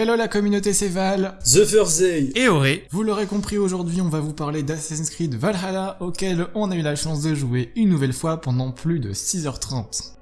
Hello la communauté, c'est Val. The Thursday. Et Auré. Vous l'aurez compris, aujourd'hui on va vous parler d'Assassin's Creed Valhalla, auquel on a eu la chance de jouer une nouvelle fois pendant plus de 6h30.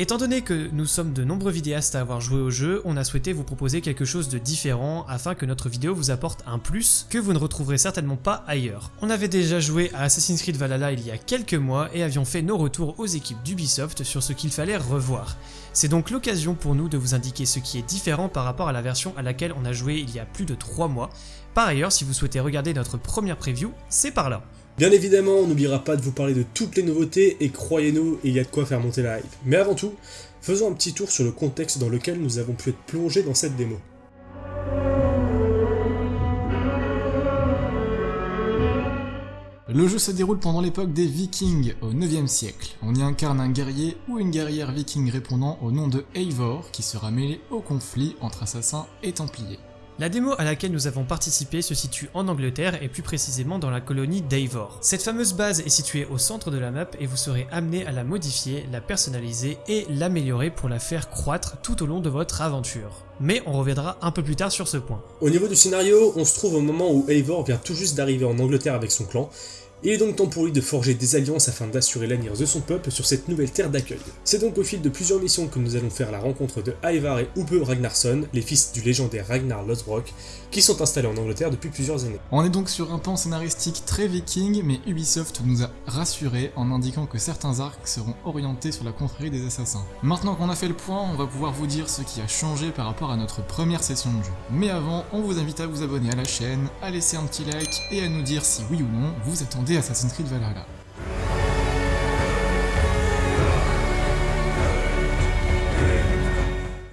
Étant donné que nous sommes de nombreux vidéastes à avoir joué au jeu, on a souhaité vous proposer quelque chose de différent afin que notre vidéo vous apporte un plus que vous ne retrouverez certainement pas ailleurs. On avait déjà joué à Assassin's Creed Valhalla il y a quelques mois et avions fait nos retours aux équipes d'Ubisoft sur ce qu'il fallait revoir. C'est donc l'occasion pour nous de vous indiquer ce qui est différent par rapport à la version à laquelle on a joué il y a plus de 3 mois. Par ailleurs, si vous souhaitez regarder notre première preview, c'est par là. Bien évidemment, on n'oubliera pas de vous parler de toutes les nouveautés et croyez-nous, il y a de quoi faire monter la hype. Mais avant tout, faisons un petit tour sur le contexte dans lequel nous avons pu être plongés dans cette démo. Le jeu se déroule pendant l'époque des Vikings, au 9e siècle. On y incarne un guerrier ou une guerrière viking répondant au nom de Eivor, qui sera mêlé au conflit entre assassins et templiers. La démo à laquelle nous avons participé se situe en Angleterre et plus précisément dans la colonie d'Eivor. Cette fameuse base est située au centre de la map et vous serez amené à la modifier, la personnaliser et l'améliorer pour la faire croître tout au long de votre aventure. Mais on reviendra un peu plus tard sur ce point. Au niveau du scénario, on se trouve au moment où Eivor vient tout juste d'arriver en Angleterre avec son clan, il est donc temps pour lui de forger des alliances afin d'assurer l'avenir de son peuple sur cette nouvelle terre d'accueil. C'est donc au fil de plusieurs missions que nous allons faire la rencontre de Ivar et Ube Ragnarsson, les fils du légendaire Ragnar Lothbrok, qui sont installés en Angleterre depuis plusieurs années. On est donc sur un pan scénaristique très viking, mais Ubisoft nous a rassurés en indiquant que certains arcs seront orientés sur la confrérie des assassins. Maintenant qu'on a fait le point, on va pouvoir vous dire ce qui a changé par rapport à notre première session de jeu. Mais avant, on vous invite à vous abonner à la chaîne, à laisser un petit like et à nous dire si oui ou non vous attendez Assassin's Creed Valhalla.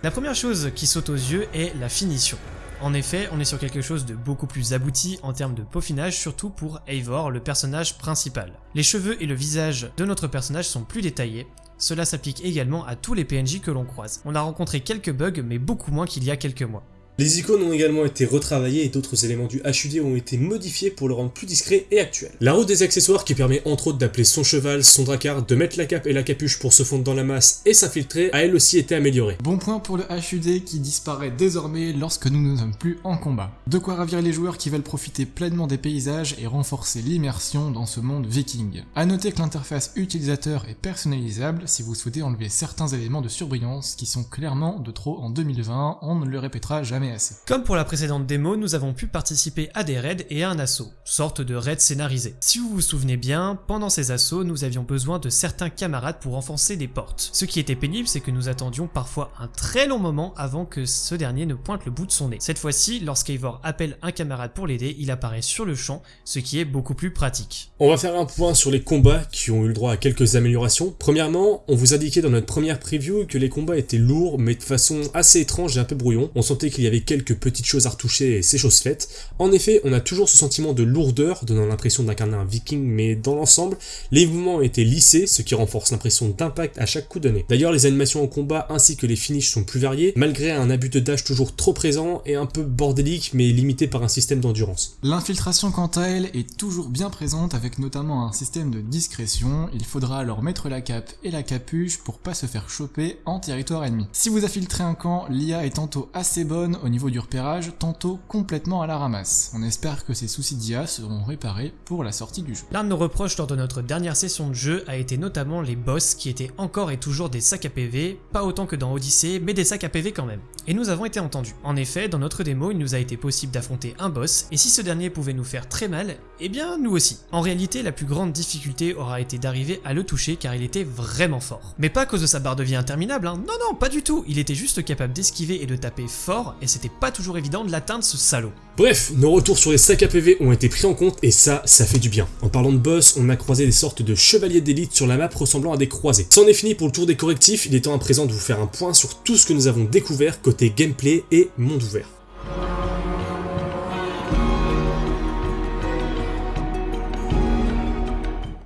La première chose qui saute aux yeux est la finition. En effet, on est sur quelque chose de beaucoup plus abouti en termes de peaufinage, surtout pour Eivor, le personnage principal. Les cheveux et le visage de notre personnage sont plus détaillés, cela s'applique également à tous les PNJ que l'on croise. On a rencontré quelques bugs, mais beaucoup moins qu'il y a quelques mois. Les icônes ont également été retravaillées et d'autres éléments du HUD ont été modifiés pour le rendre plus discret et actuel. La roue des accessoires qui permet entre autres d'appeler son cheval, son dracard, de mettre la cape et la capuche pour se fondre dans la masse et s'infiltrer a elle aussi été améliorée. Bon point pour le HUD qui disparaît désormais lorsque nous ne sommes plus en combat. De quoi ravir les joueurs qui veulent profiter pleinement des paysages et renforcer l'immersion dans ce monde viking. A noter que l'interface utilisateur est personnalisable si vous souhaitez enlever certains éléments de surbrillance qui sont clairement de trop en 2020, on ne le répétera jamais assez. Comme pour la précédente démo, nous avons pu participer à des raids et à un assaut, sorte de raid scénarisé. Si vous vous souvenez bien, pendant ces assauts, nous avions besoin de certains camarades pour renforcer des portes. Ce qui était pénible, c'est que nous attendions parfois un très long moment avant que ce dernier ne pointe le bout de son nez. Cette fois-ci, lorsqu'Eivor appelle un camarade pour l'aider, il apparaît sur le champ, ce qui est beaucoup plus pratique. On va faire un point sur les combats qui ont eu le droit à quelques améliorations. Premièrement, on vous indiquait dans notre première preview que les combats étaient lourds, mais de façon assez étrange et un peu brouillon. On sentait qu'il y avait quelques petites choses à retoucher et ces choses faites. En effet, on a toujours ce sentiment de lourdeur, donnant l'impression d'incarner un viking, mais dans l'ensemble, les mouvements ont été lissés, ce qui renforce l'impression d'impact à chaque coup donné. D'ailleurs, les animations au combat ainsi que les finishes sont plus variées, malgré un abus de dash toujours trop présent et un peu bordélique, mais limité par un système d'endurance. L'infiltration quant à elle est toujours bien présente avec notamment un système de discrétion, il faudra alors mettre la cape et la capuche pour pas se faire choper en territoire ennemi. Si vous infiltrez un camp, l'IA est tantôt assez bonne au niveau du repérage, tantôt complètement à la ramasse. On espère que ces soucis d'IA seront réparés pour la sortie du jeu. L'un de nos reproches lors de notre dernière session de jeu a été notamment les boss qui étaient encore et toujours des sacs à PV, pas autant que dans Odyssey, mais des sacs à PV quand même. Et nous avons été entendus. En effet, dans notre démo, il nous a été possible d'affronter un boss, et si ce dernier pouvait nous faire très mal, eh bien nous aussi. En réalité, la plus grande difficulté aura été d'arriver à le toucher car il était vraiment fort. Mais pas à cause de sa barre de vie interminable, hein. non non, pas du tout, il était juste capable d'esquiver et de taper fort, et c'était pas toujours évident de l'atteindre ce salaud. Bref, nos retours sur les sacs à PV ont été pris en compte et ça, ça fait du bien. En parlant de boss, on a croisé des sortes de chevaliers d'élite sur la map ressemblant à des croisés. C'en est fini pour le tour des correctifs, il est temps à présent de vous faire un point sur tout ce que nous avons découvert côté gameplay et monde ouvert.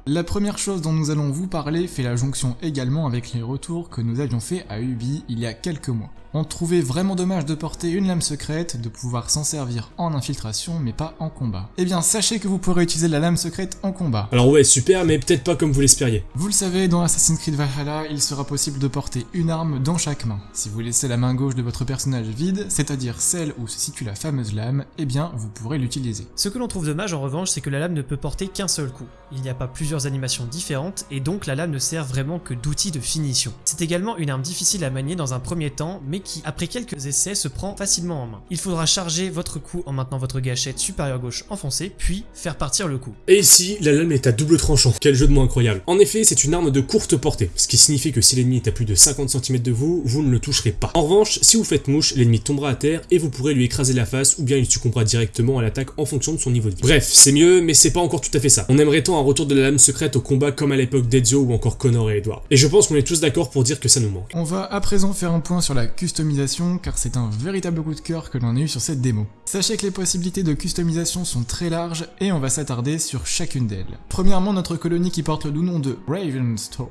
La première chose dont nous allons vous parler fait la jonction également avec les retours que nous avions fait à Ubi il y a quelques mois. On trouvait vraiment dommage de porter une lame secrète, de pouvoir s'en servir en infiltration mais pas en combat. Eh bien sachez que vous pourrez utiliser la lame secrète en combat. Alors ouais, super, mais peut-être pas comme vous l'espériez. Vous le savez, dans Assassin's Creed Valhalla, il sera possible de porter une arme dans chaque main. Si vous laissez la main gauche de votre personnage vide, c'est-à-dire celle où se situe la fameuse lame, eh bien vous pourrez l'utiliser. Ce que l'on trouve dommage en revanche, c'est que la lame ne peut porter qu'un seul coup. Il n'y a pas plusieurs animations différentes et donc la lame ne sert vraiment que d'outil de finition. C'est également une arme difficile à manier dans un premier temps, mais qui, après quelques essais, se prend facilement en main. Il faudra charger votre coup en maintenant votre gâchette supérieure gauche enfoncée, puis faire partir le coup. Et ici, la lame est à double tranchant. Quel jeu de mots incroyable. En effet, c'est une arme de courte portée, ce qui signifie que si l'ennemi est à plus de 50 cm de vous, vous ne le toucherez pas. En revanche, si vous faites mouche, l'ennemi tombera à terre et vous pourrez lui écraser la face ou bien il succombera directement à l'attaque en fonction de son niveau de vie. Bref, c'est mieux, mais c'est pas encore tout à fait ça. On aimerait tant un retour de la lame secrète au combat comme à l'époque d'Ezio ou encore Connor et Edward. Et je pense qu'on est tous d'accord pour dire que ça nous manque. On va à présent faire un point sur la car c'est un véritable coup de cœur que l'on a eu sur cette démo. Sachez que les possibilités de customisation sont très larges et on va s'attarder sur chacune d'elles. Premièrement, notre colonie qui porte le doux nom de Ravenstone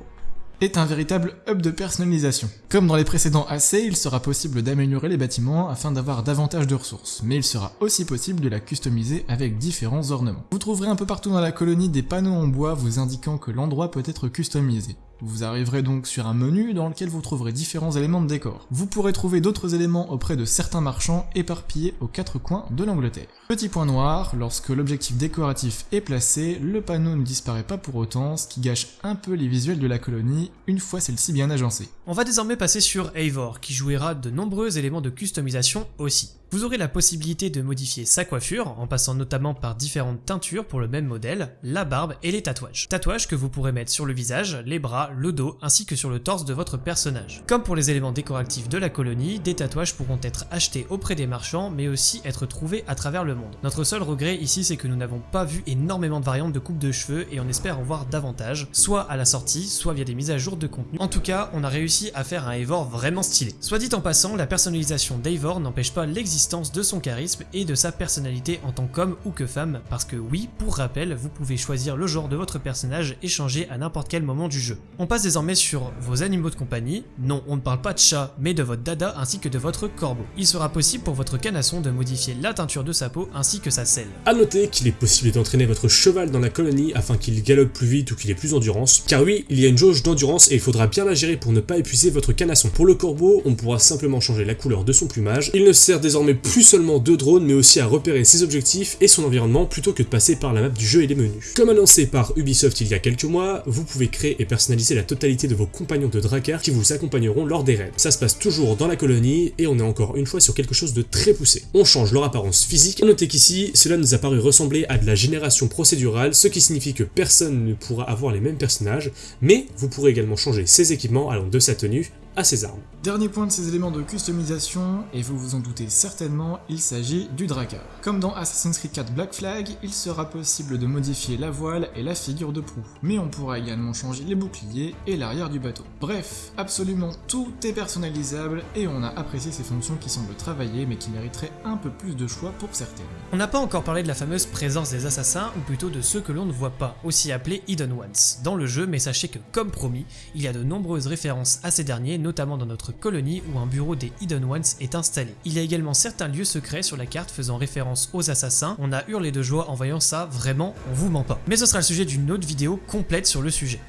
est un véritable hub de personnalisation. Comme dans les précédents AC, il sera possible d'améliorer les bâtiments afin d'avoir davantage de ressources, mais il sera aussi possible de la customiser avec différents ornements. Vous trouverez un peu partout dans la colonie des panneaux en bois vous indiquant que l'endroit peut être customisé. Vous arriverez donc sur un menu dans lequel vous trouverez différents éléments de décor. Vous pourrez trouver d'autres éléments auprès de certains marchands éparpillés aux quatre coins de l'Angleterre. Petit point noir, lorsque l'objectif décoratif est placé, le panneau ne disparaît pas pour autant, ce qui gâche un peu les visuels de la colonie une fois celle-ci bien agencée. On va désormais passer sur Eivor, qui jouera de nombreux éléments de customisation aussi. Vous aurez la possibilité de modifier sa coiffure, en passant notamment par différentes teintures pour le même modèle, la barbe et les tatouages. Tatouages que vous pourrez mettre sur le visage, les bras, le dos, ainsi que sur le torse de votre personnage. Comme pour les éléments décoratifs de la colonie, des tatouages pourront être achetés auprès des marchands, mais aussi être trouvés à travers le monde. Notre seul regret ici, c'est que nous n'avons pas vu énormément de variantes de coupe de cheveux, et on espère en voir davantage, soit à la sortie, soit via des mises à jour de contenu. En tout cas, on a réussi à faire un Eivor vraiment stylé. Soit dit en passant, la personnalisation d'Eivor n'empêche pas l'existence de son charisme et de sa personnalité en tant qu'homme ou que femme, parce que oui, pour rappel, vous pouvez choisir le genre de votre personnage et changer à n'importe quel moment du jeu. On passe désormais sur vos animaux de compagnie. Non, on ne parle pas de chat, mais de votre dada ainsi que de votre corbeau. Il sera possible pour votre canasson de modifier la teinture de sa peau ainsi que sa selle. A noter qu'il est possible d'entraîner votre cheval dans la colonie afin qu'il galope plus vite ou qu'il ait plus d'endurance, car oui, il y a une jauge d'endurance et il faudra bien la gérer pour ne pas épuiser votre canasson. Pour le corbeau, on pourra simplement changer la couleur de son plumage. Il ne sert désormais plus seulement de drones mais aussi à repérer ses objectifs et son environnement plutôt que de passer par la map du jeu et les menus. Comme annoncé par Ubisoft il y a quelques mois, vous pouvez créer et personnaliser la totalité de vos compagnons de Drakkar qui vous accompagneront lors des raids. Ça se passe toujours dans la colonie et on est encore une fois sur quelque chose de très poussé. On change leur apparence physique, notez qu'ici, cela nous a paru ressembler à de la génération procédurale, ce qui signifie que personne ne pourra avoir les mêmes personnages, mais vous pourrez également changer ses équipements allant de sa tenue à ses armes. Dernier point de ces éléments de customisation, et vous vous en doutez certainement, il s'agit du Drakkar. Comme dans Assassin's Creed 4 Black Flag, il sera possible de modifier la voile et la figure de proue, mais on pourra également changer les boucliers et l'arrière du bateau. Bref, absolument tout est personnalisable et on a apprécié ces fonctions qui semblent travailler mais qui mériteraient un peu plus de choix pour certaines. On n'a pas encore parlé de la fameuse présence des assassins, ou plutôt de ceux que l'on ne voit pas, aussi appelés Hidden Ones, dans le jeu, mais sachez que comme promis, il y a de nombreuses références à ces derniers, notamment dans notre colonie où un bureau des Hidden Ones est installé. Il y a également certains lieux secrets sur la carte faisant référence aux assassins, on a hurlé de joie en voyant ça, vraiment, on vous ment pas. Mais ce sera le sujet d'une autre vidéo complète sur le sujet.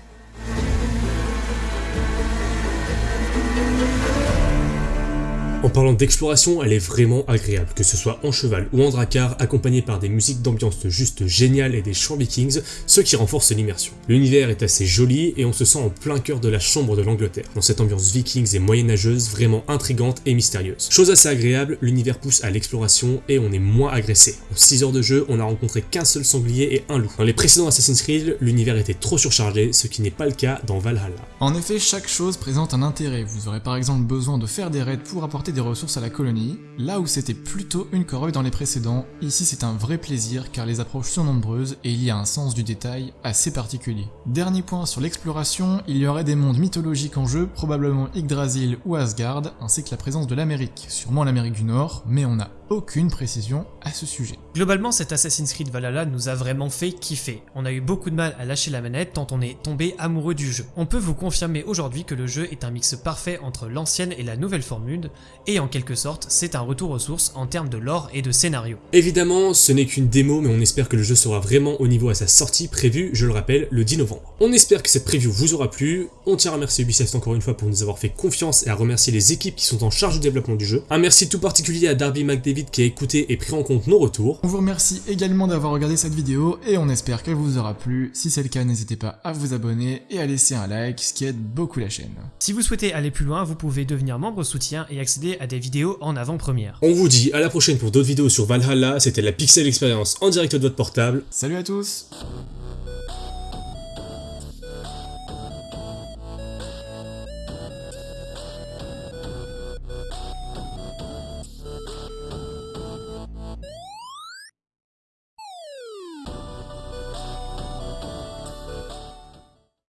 En parlant d'exploration, elle est vraiment agréable, que ce soit en cheval ou en dracar, accompagnée par des musiques d'ambiance juste géniales et des chants vikings, ce qui renforce l'immersion. L'univers est assez joli et on se sent en plein cœur de la chambre de l'Angleterre, dans cette ambiance vikings et moyenâgeuse vraiment intrigante et mystérieuse. Chose assez agréable, l'univers pousse à l'exploration et on est moins agressé. En 6 heures de jeu, on a rencontré qu'un seul sanglier et un loup. Dans les précédents Assassin's Creed, l'univers était trop surchargé, ce qui n'est pas le cas dans Valhalla. En effet, chaque chose présente un intérêt. Vous aurez par exemple besoin de faire des raids pour apporter des ressources à la colonie, là où c'était plutôt une corvée dans les précédents, ici c'est un vrai plaisir car les approches sont nombreuses et il y a un sens du détail assez particulier. Dernier point sur l'exploration, il y aurait des mondes mythologiques en jeu, probablement Yggdrasil ou Asgard, ainsi que la présence de l'Amérique, sûrement l'Amérique du Nord, mais on n'a aucune précision à ce sujet. Globalement, cet Assassin's Creed Valhalla nous a vraiment fait kiffer. On a eu beaucoup de mal à lâcher la manette tant on est tombé amoureux du jeu. On peut vous confirmer aujourd'hui que le jeu est un mix parfait entre l'ancienne et la nouvelle formule, et en quelque sorte, c'est un retour aux sources en termes de lore et de scénario. Évidemment, ce n'est qu'une démo, mais on espère que le jeu sera vraiment au niveau à sa sortie prévue, je le rappelle, le 10 novembre. On espère que cette preview vous aura plu, on tient à remercier Ubisoft encore une fois pour nous avoir fait confiance et à remercier les équipes qui sont en charge du développement du jeu. Un merci tout particulier à Darby McDavid qui a écouté et pris en compte nos retours. On vous remercie également d'avoir regardé cette vidéo et on espère qu'elle vous aura plu. Si c'est le cas, n'hésitez pas à vous abonner et à laisser un like, ce qui aide beaucoup la chaîne. Si vous souhaitez aller plus loin, vous pouvez devenir membre soutien et accéder à des vidéos en avant-première. On vous dit à la prochaine pour d'autres vidéos sur Valhalla, c'était la Pixel Experience en direct de votre portable. Salut à tous